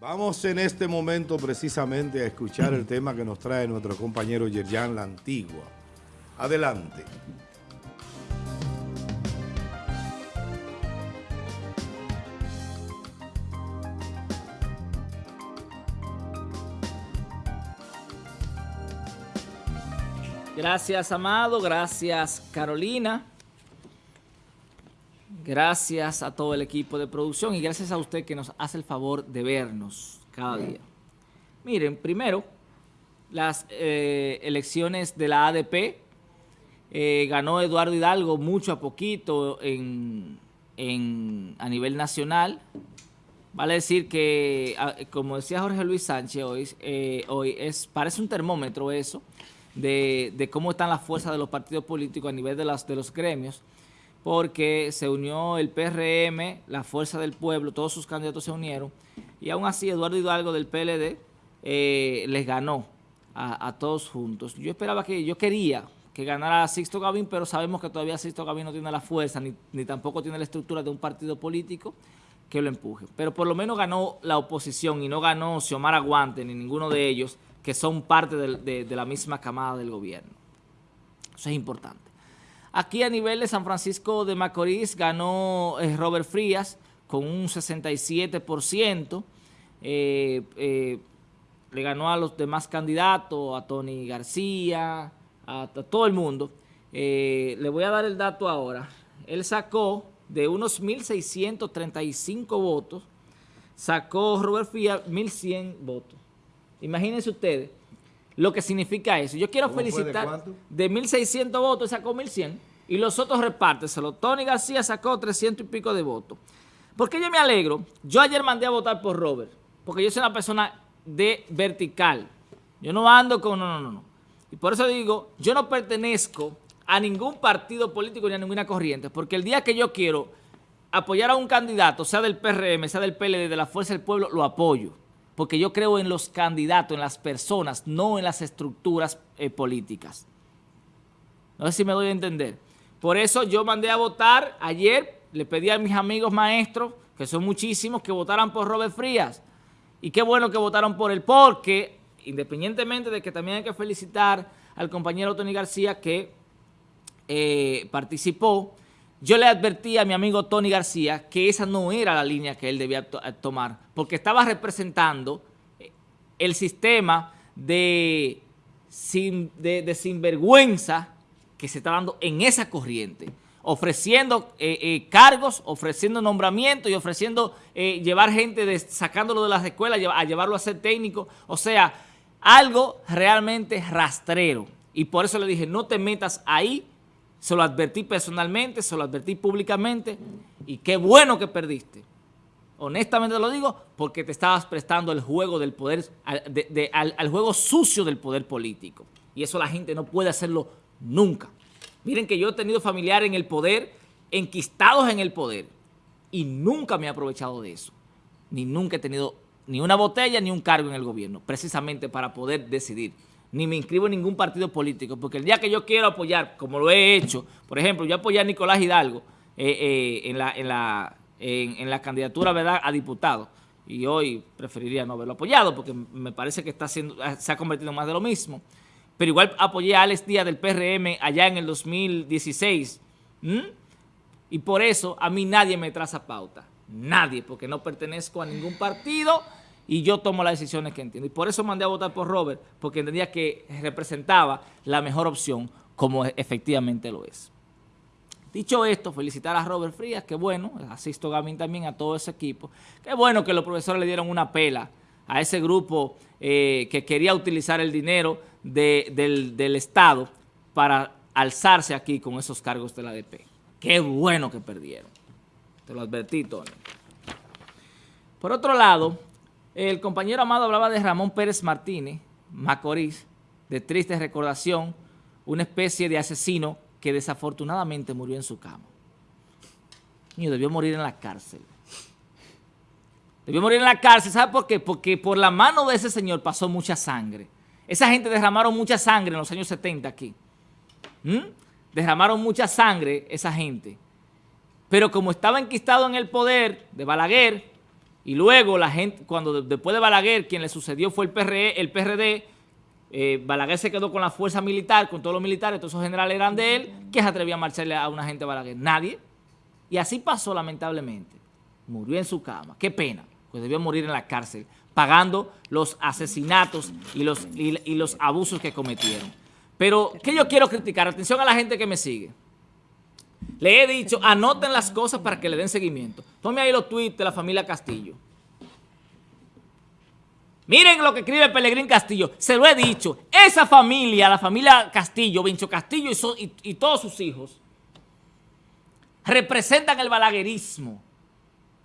Vamos en este momento precisamente a escuchar el tema que nos trae nuestro compañero Yerjan La Antigua. Adelante. Gracias, Amado. Gracias, Carolina. Gracias a todo el equipo de producción y gracias a usted que nos hace el favor de vernos cada día. Miren, primero, las eh, elecciones de la ADP, eh, ganó Eduardo Hidalgo mucho a poquito en, a nivel nacional. Vale decir que, como decía Jorge Luis Sánchez hoy, eh, hoy es, parece un termómetro eso, de, de, cómo están las fuerzas de los partidos políticos a nivel de, las, de los gremios porque se unió el PRM, la Fuerza del Pueblo, todos sus candidatos se unieron, y aún así Eduardo Hidalgo del PLD eh, les ganó a, todos juntos. Yo esperaba que, yo quería que ganara Sixto Gavín, pero sabemos que todavía Sixto Gavín no tiene la fuerza, ni, ni tampoco tiene la estructura de un partido político que lo empuje. Pero por lo menos ganó la oposición y no ganó Xiomara Aguante ni ninguno de ellos, que son parte de la misma camada del gobierno. Eso es importante. Aquí a nivel de San Francisco de Macorís ganó eh, Robert Frías con un 67%. Eh, eh, le ganó a los demás candidatos, a Tony García, a, todo el mundo. le voy a dar el dato ahora. Él sacó de unos 1.635 votos, sacó Robert Frías 1.100 votos. Imagínense ustedes lo que significa eso. Yo quiero felicitar de, 1.600 votos, sacó 1.100 y los otros repárteselo. Tony García sacó 300 y pico de votos. ¿Por qué yo me alegro? Yo ayer mandé a votar por Robert, porque yo soy una persona de vertical. Yo no ando con... No, no, no. Y por eso digo, yo no pertenezco a ningún partido político ni a ninguna corriente, porque el día que yo quiero apoyar a un candidato, sea del PRM, sea del PLD, de la Fuerza del Pueblo, lo apoyo porque yo creo en los candidatos, en las personas, no en las estructuras eh, políticas. No sé si me doy a entender. Por eso yo mandé a votar ayer, le pedí a mis amigos maestros, que son muchísimos, que votaran por Robert Frías. Y qué bueno que votaron por él, porque independientemente de que también hay que felicitar al compañero Tony García que eh, participó, yo le advertí a mi amigo Tony García que esa no era la línea que él debía eh, tomar, porque estaba representando eh, el sistema de, de, sinvergüenza que se está dando en esa corriente, ofreciendo eh, cargos, ofreciendo nombramientos y ofreciendo llevar gente, sacándolo de las escuelas, a llevarlo a ser técnico, o sea, algo realmente rastrero. Y por eso le dije, no te metas ahí se lo advertí personalmente, se lo advertí públicamente y qué bueno que perdiste. Honestamente lo digo porque te estabas prestando el juego del poder, al, juego sucio del poder político. Y eso la gente no puede hacerlo nunca. Miren que yo he tenido familiares en el poder, enquistados en el poder, y nunca me he aprovechado de eso. Ni nunca he tenido ni una botella ni un cargo en el gobierno, precisamente para poder decidir ni me inscribo en ningún partido político, porque el día que yo quiero apoyar, como lo he hecho, por ejemplo, yo apoyé a Nicolás Hidalgo eh, eh, en, la, en, la, en, la candidatura ¿verdad? a diputado, y hoy preferiría no haberlo apoyado, porque me parece que está siendo, se ha convertido en más de lo mismo, pero igual apoyé a Alex Díaz del PRM allá en el 2016, y por eso a mí nadie me traza pauta, nadie, porque no pertenezco a ningún partido, y yo tomo las decisiones que entiendo. Y por eso mandé a votar por Robert, porque entendía que representaba la mejor opción, como efectivamente lo es. Dicho esto, felicitar a Robert Frías, que bueno, asisto Gavín también, a todo ese equipo. Qué bueno que los profesores le dieron una pela a ese grupo eh, que quería utilizar el dinero del, del Estado para alzarse aquí con esos cargos de la ADP. Qué bueno que perdieron. Te lo advertí, Tony. Por otro lado, el compañero Amado hablaba de Ramón Pérez Martínez, Macorís, de triste recordación, una especie de asesino que desafortunadamente murió en su cama. Niño, debió morir en la cárcel. Debió morir en la cárcel, ¿sabe por qué? Porque por la mano de ese señor pasó mucha sangre. Esa gente derramaron mucha sangre en los años 70 aquí. ¿Mm? Derramaron mucha sangre esa gente. Pero como estaba enquistado en el poder de Balaguer, Y luego la gente, cuando después de Balaguer, quien le sucedió fue el, PRE, el PRD, eh, Balaguer se quedó con la fuerza militar, con todos los militares, todos esos generales eran de él, ¿quién se atrevía a marcharle a una gente de Balaguer? Nadie. Y así pasó lamentablemente. Murió en su cama. Qué pena, pues debió morir en la cárcel, pagando los asesinatos y los, y los abusos que cometieron. Pero, ¿qué yo quiero criticar? Atención a la gente que me sigue. Le he dicho, anoten las cosas para que le den seguimiento. Tome ahí los tweets de la familia Castillo. Miren lo que escribe Pelegrín Castillo. Se lo he dicho. Esa familia, la familia Castillo, Vincho Castillo y, todos sus hijos, representan el balaguerismo,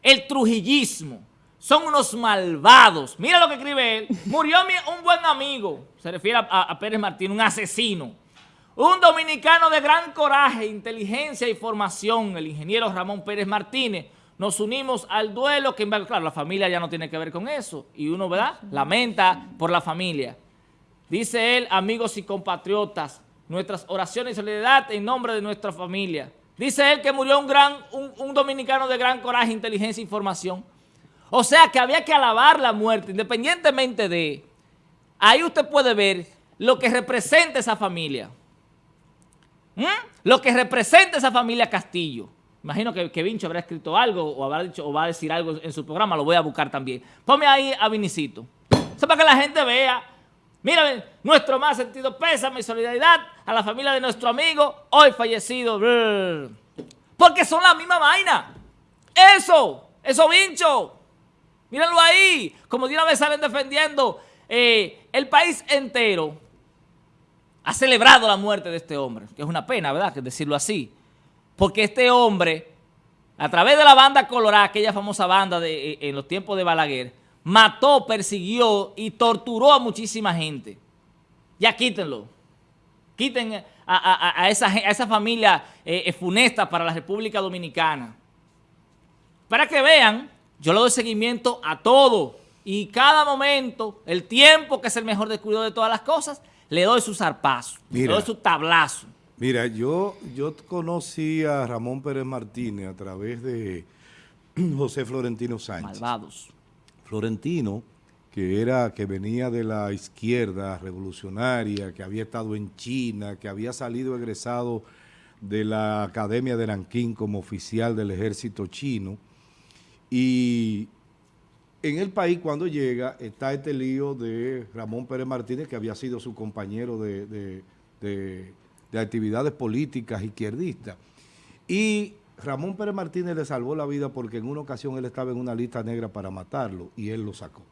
el trujillismo. Son unos malvados. Mira lo que escribe él. Murió un buen amigo. Se refiere a Pérez Martín, un asesino. Un dominicano de gran coraje, inteligencia y formación, el ingeniero Ramón Pérez Martínez. Nos unimos al duelo, que claro, la familia ya no tiene que ver con eso. Y uno, ¿verdad? Lamenta por la familia. Dice él, amigos y compatriotas, nuestras oraciones y solidaridad en nombre de nuestra familia. Dice él que murió un, gran, un, dominicano de gran coraje, inteligencia y formación. O sea que había que alabar la muerte, independientemente de... Ahí usted puede ver lo que representa esa familia. ¿Mm? Lo que representa esa familia Castillo. Imagino que, que, Vincho habrá escrito algo o habrá dicho o va a decir algo en su programa, lo voy a buscar también. Ponme ahí a Vinicito. Eso para que la gente vea. Mira, nuestro más sentido pésame y solidaridad a la familia de nuestro amigo hoy fallecido. Porque son la misma vaina. Eso, eso Vincho. Mírenlo ahí. Como de una vez salen defendiendo eh, el país entero ha celebrado la muerte de este hombre, que es una pena, ¿verdad?, que decirlo así. Porque este hombre, a través de la banda Colorada, aquella famosa banda de, eh, en los tiempos de Balaguer, mató, persiguió y torturó a muchísima gente. Ya quítenlo. Quiten a, esa, familia eh, eh, funesta para la República Dominicana. Para que vean, yo le doy seguimiento a todo. Y cada momento, el tiempo, que es el mejor descuido de todas las cosas, le doy su zarpazo, le doy su tablazo. Mira, yo, yo conocí a Ramón Pérez Martínez a través de José Florentino Sánchez. Malvados. Florentino, que era que venía de la izquierda revolucionaria, que había estado en China, que había salido egresado de la Academia de Nankín como oficial del ejército chino, y en el país cuando llega está este lío de Ramón Pérez Martínez, que había sido su compañero de, actividades políticas izquierdistas. Y Ramón Pérez Martínez le salvó la vida porque en una ocasión él estaba en una lista negra para matarlo y él lo sacó.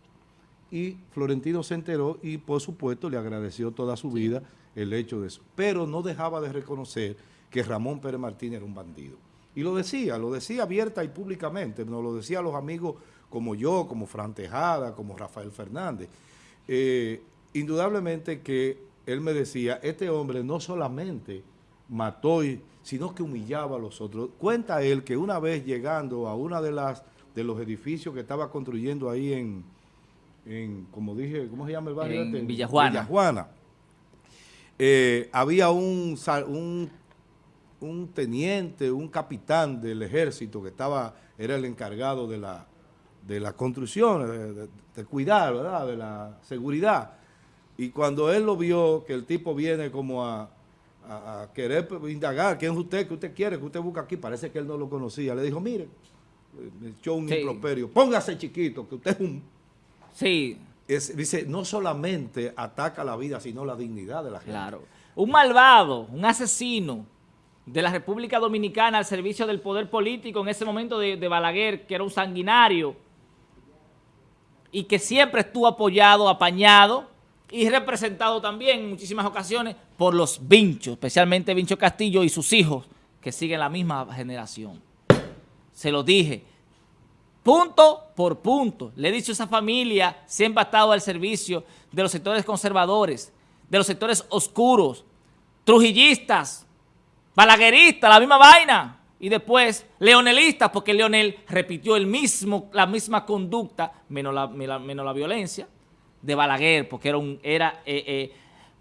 Y Florentino se enteró y por supuesto le agradeció toda su vida el hecho de eso. Pero no dejaba de reconocer que Ramón Pérez Martínez era un bandido. Y lo decía, lo decía abierta y públicamente, nos lo decía a los amigos como yo, como Fran Tejada, como Rafael Fernández. Eh, indudablemente que él me decía, este hombre no solamente mató, sino que humillaba a los otros. Cuenta él que una vez llegando a una de las de los edificios que estaba construyendo ahí en, en como dije, ¿cómo se llama el barrio? En este? Villajuana. Villajuana. Eh, había un, un, un teniente, un capitán del ejército que estaba, era el encargado de la, de la construcción, de, cuidar, ¿verdad? De la seguridad. Y cuando él lo vio, que el tipo viene como a, querer indagar, ¿quién es usted? ¿Qué usted quiere? ¿Qué usted busca aquí? Parece que él no lo conocía. Le dijo, mire, me echó un improperio. Póngase chiquito, que usted es un... Sí. dice, no solamente ataca la vida, sino la dignidad de la gente. Claro. Un malvado, un asesino de la República Dominicana al servicio del poder político en ese momento de, de Balaguer, que era un sanguinario, y que siempre estuvo apoyado, apañado y representado también en muchísimas ocasiones por los Vinchos, especialmente Vincho Castillo y sus hijos, que siguen la misma generación. Se lo dije, punto por punto. Le he dicho a esa familia, siempre ha estado al servicio de los sectores conservadores, de los sectores oscuros, trujillistas, balagueristas, la misma vaina y después leonelistas, porque Leonel repitió el mismo, la misma conducta, menos la, menos la violencia, de Balaguer, porque era un... Era, eh, eh,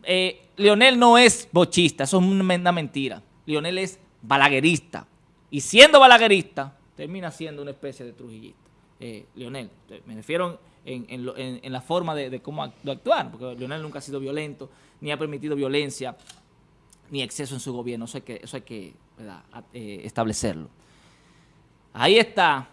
eh, Leonel no es bochista, eso es una mentira. Leonel es balaguerista. Y siendo balaguerista, termina siendo una especie de trujillista. eh, Leonel. Me refiero en, la forma de, cómo actuar, porque Leonel nunca ha sido violento, ni ha permitido violencia, ni exceso en su gobierno. Eso hay que, eso hay que eh, establecerlo. Ahí está.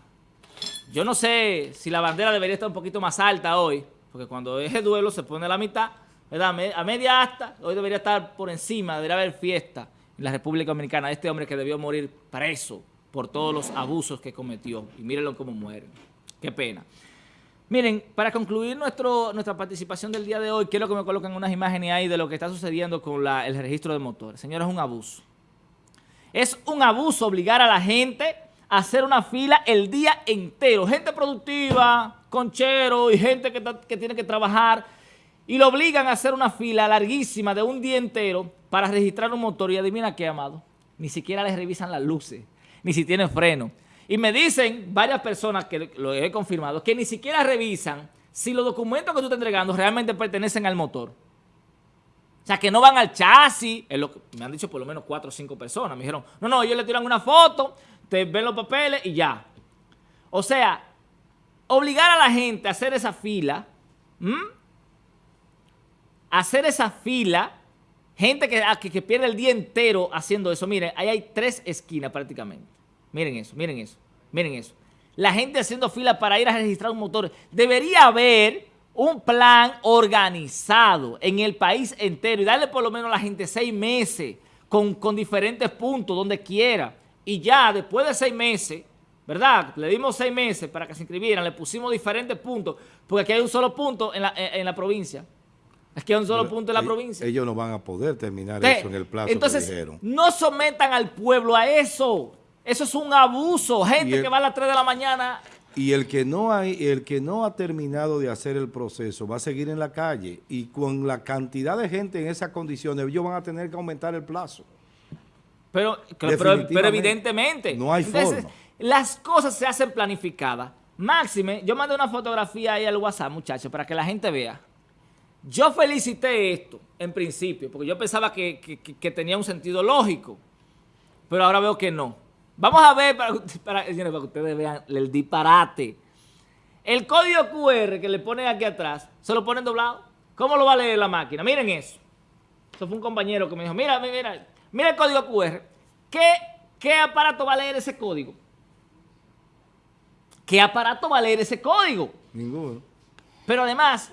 Yo no sé si la bandera debería estar un poquito más alta hoy, porque cuando es el duelo se pone a la mitad, ¿verdad? A media asta, hoy debería estar por encima, debería haber fiesta en la República Dominicana. Este hombre que debió morir preso por todos los abusos que cometió. Y mírenlo cómo muere. Qué pena. Miren, para concluir nuestro, nuestra participación del día de hoy, quiero que me coloquen unas imágenes ahí de lo que está sucediendo con el registro de motores. Señores, es un abuso. Es un abuso obligar a la gente a hacer una fila el día entero. Gente productiva, conchero y gente que, tiene que trabajar y lo obligan a hacer una fila larguísima de un día entero para registrar un motor. Y adivina qué, amado, ni siquiera les revisan las luces, ni si tiene freno. Y me dicen varias personas que lo he confirmado, que ni siquiera revisan si los documentos que tú estás entregando realmente pertenecen al motor. O sea, que no van al chasis, es lo que me han dicho por lo menos cuatro o cinco personas. Me dijeron, no, no, ellos le tiran una foto, te ven los papeles y ya. O sea, obligar a la gente a hacer esa fila, hacer esa fila, gente que, que, que pierde el día entero haciendo eso. Miren, ahí hay tres esquinas prácticamente. Miren eso, miren eso. Miren eso. La gente haciendo fila para ir a registrar un motor. Debería haber un plan organizado en el país entero y darle por lo menos a la gente seis meses con, diferentes puntos donde quiera. Y ya después de seis meses, ¿verdad? Le dimos seis meses para que se inscribieran, le pusimos diferentes puntos, porque aquí hay un solo punto en la, en la provincia. Es que hay un solo punto en la provincia. Ellos no van a poder terminar eso en el plazo entonces, que dijeron. no sometan al pueblo a eso. Eso es un abuso. Gente que va a las 3 de la mañana. Y el que, no hay, el que no ha terminado de hacer el proceso va a seguir en la calle. Y con la cantidad de gente en esas condiciones, ellos van a tener que aumentar el plazo. Pero, pero, evidentemente. No hay forma. Las cosas se hacen planificadas. Máxime, yo mandé una fotografía ahí al WhatsApp, muchachos, para que la gente vea. Yo felicité esto, en principio, porque yo pensaba que, que tenía un sentido lógico. Pero ahora veo que no. Vamos a ver para, para, que ustedes vean el disparate. El código QR que le ponen aquí atrás, ¿se lo ponen doblado? ¿Cómo lo va a leer la máquina? Miren eso. Eso fue un compañero que me dijo, mira, mira, mira el código QR. ¿Qué, ¿Qué aparato va a leer ese código? ¿Qué aparato va a leer ese código? Ninguno. Pero además,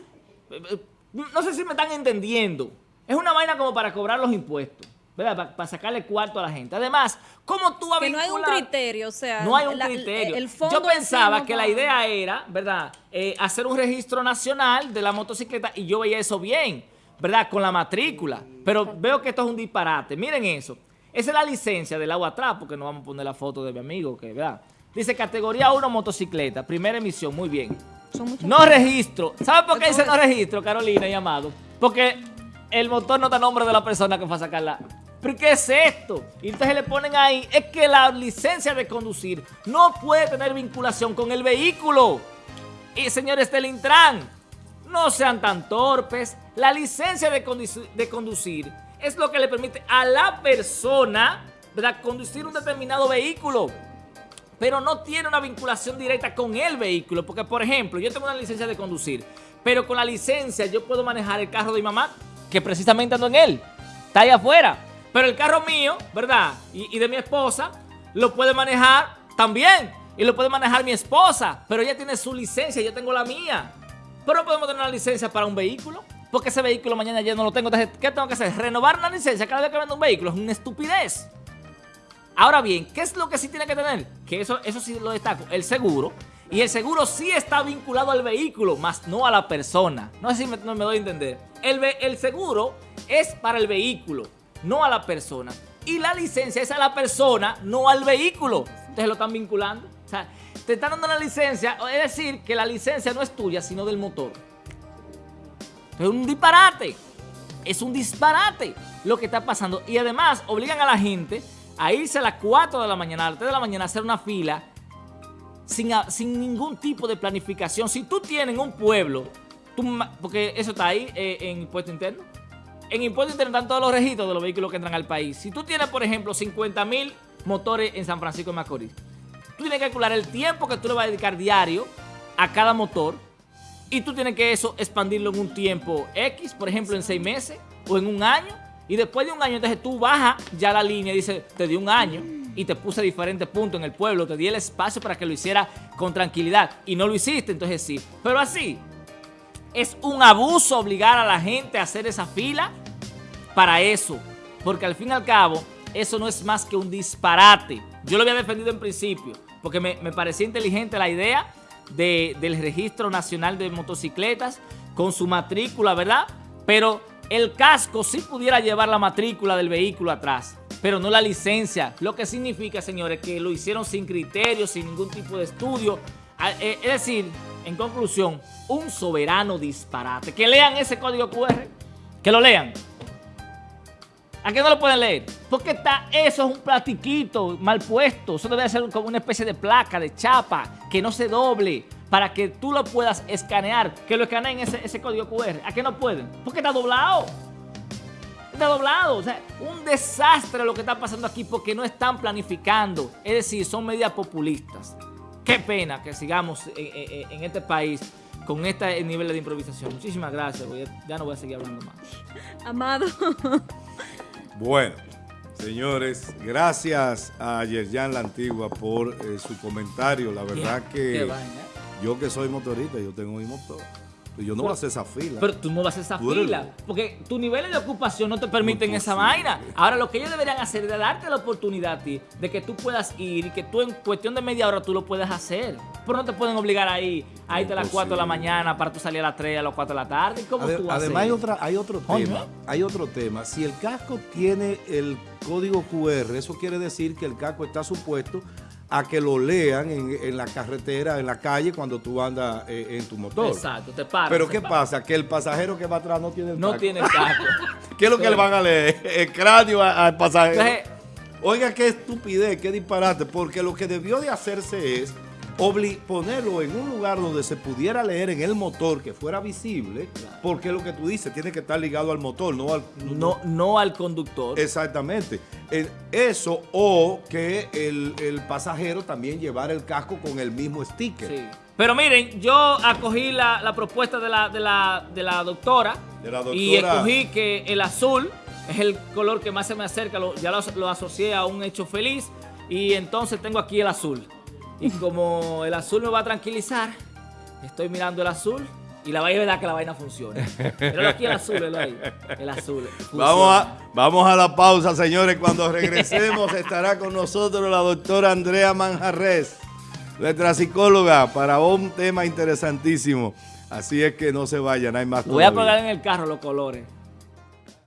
eh, eh, no sé si me están entendiendo. Es una vaina como para cobrar los impuestos. Para, sacarle cuarto a la gente. Además, ¿cómo tú Que no hay un criterio, o sea... No hay un criterio. Yo pensaba que la idea era, ¿verdad?, eh, hacer un registro nacional de la motocicleta y yo veía eso bien, ¿verdad?, con la matrícula. Pero veo que esto es un disparate. Miren eso. Esa es la licencia del agua atrás, porque no vamos a poner la foto de mi amigo, que, ¿verdad? Dice categoría 1 motocicleta, primera emisión, muy bien. no registro. ¿Sabe por qué dice no registro, Carolina y Amado? Porque el motor no está a nombre de la persona que fue a sacarla ¿Pero qué es esto? Y entonces le ponen ahí, es que la licencia de conducir no puede tener vinculación con el vehículo. Y señores del Intran, no sean tan torpes. La licencia de, conducir, es lo que le permite a la persona conducir un determinado vehículo. Pero no tiene una vinculación directa con el vehículo. Porque, por ejemplo, yo tengo una licencia de conducir, pero con la licencia yo puedo manejar el carro de mi mamá, que precisamente ando en él. Está ahí afuera. Pero el carro mío, ¿verdad? Y, de mi esposa, lo puede manejar también. Y lo puede manejar mi esposa. Pero ella tiene su licencia, yo tengo la mía. Pero no podemos tener una licencia para un vehículo. Porque ese vehículo mañana ya no lo tengo. Entonces, ¿qué tengo que hacer? Renovar una licencia cada vez que vendo un vehículo. Es una estupidez. Ahora bien, ¿qué es lo que sí tiene que tener? Que eso, eso sí lo destaco. El seguro. Y el seguro sí está vinculado al vehículo, más no a la persona. No sé si me, me doy a entender. El, el seguro es para el vehículo no a la persona. Y la licencia es a la persona, no al vehículo. Entonces lo están vinculando. O sea, te están dando una licencia, es decir, que la licencia no es tuya, sino del motor. Es un disparate. Es un disparate lo que está pasando. Y además obligan a la gente a irse a las 4 de la mañana, a las 3 de la mañana a hacer una fila sin, sin ningún tipo de planificación. Si tú tienes un pueblo, porque eso está ahí eh, en impuesto interno, en impuestos están todos los registros de los vehículos que entran al país. Si tú tienes, por ejemplo, 50 mil motores en San Francisco de Macorís, tú tienes que calcular el tiempo que tú le vas a dedicar diario a cada motor y tú tienes que eso expandirlo en un tiempo X, por ejemplo, en seis meses o en un año. Y después de un año, entonces tú bajas ya la línea y dices, te di un año y te puse diferentes puntos en el pueblo, te di el espacio para que lo hiciera con tranquilidad y no lo hiciste, entonces sí. Pero así, es un abuso obligar a la gente a hacer esa fila para eso, porque al fin y al cabo, eso no es más que un disparate. Yo lo había defendido en principio, porque me, me parecía inteligente la idea de- del Registro Nacional de Motocicletas con su matrícula, ¿verdad? Pero el casco sí pudiera llevar la matrícula del vehículo atrás, pero no la licencia. Lo que significa, señores, que lo hicieron sin criterio, sin ningún tipo de estudio. A- eh, Es decir, en conclusión, un soberano disparate. Que lean ese código QR, que lo lean. ¿A qué no lo pueden leer? Porque está, eso es un platiquito mal puesto. Eso debe ser como una especie de placa, de chapa, que no se doble, para que tú lo puedas escanear, que lo escaneen ese, código QR. ¿A qué no pueden? Porque está doblado. Está doblado. O sea, un desastre lo que está pasando aquí porque no están planificando. Es decir, son medidas populistas. Qué pena que sigamos en, en- en este país con este nivel de improvisación. Muchísimas gracias. Ya no voy a seguir hablando más. Amado. Bueno, señores, gracias a Yerjan La Antigua por eh, su comentario. La verdad que vaina. yo que soy motorista, yo tengo mi motor. Yo no voy a hacer esa fila. Pero tú no vas a hacer esa Tú fila, porque tus niveles de ocupación no te permiten esa vaina. Ahora, lo que ellos deberían hacer es darte la oportunidad a ti de que tú puedas ir y que tú en cuestión de media hora tú lo puedas hacer. Pero no te pueden obligar ahí a irte a las 4 de la mañana para tú salir a las 3, a las 4 de la tarde. ¿Cómo Ade- tú vas a además hay, otra, hay otro tema. Hay otro tema. Si el casco tiene el código QR, eso quiere decir que el casco está supuesto a que lo lean en, en la carretera, en la calle, cuando tú andas eh, en tu motor. Exacto, te paras. Pero ¿qué para. pasa? Que el pasajero que va atrás no tiene el No tiene casco. ¿Qué es lo que le van a leer? El cráneo al pasajero. Entonces, Oiga, qué estupidez, qué disparate, porque lo que debió de hacerse es ponerlo en un lugar donde se pudiera leer en el motor, que fuera visible, porque lo que tú dices tiene que estar ligado al motor, no al... no, no al conductor. Exactamente. Eso o que el, el pasajero también llevara el casco con el mismo sticker. Sí. Pero miren, yo acogí la, la propuesta de la, de, la, de la doctora, De la y doctora. escogí que el azul es el color que más se me acerca, lo- ya lo, lo asocié a un hecho feliz y entonces tengo aquí el azul. Y como el azul me va a tranquilizar, estoy mirando el azul y la vaina es verdad que la vaina funciona. Pero aquí el azul, Eloy, el azul. funciona. Vamos a, vamos a la pausa, señores. Cuando regresemos estará con nosotros la doctora Andrea Manjarres, nuestra psicóloga, para un tema interesantísimo. Así es que no se vayan, hay más Voy a pegar en el carro los colores.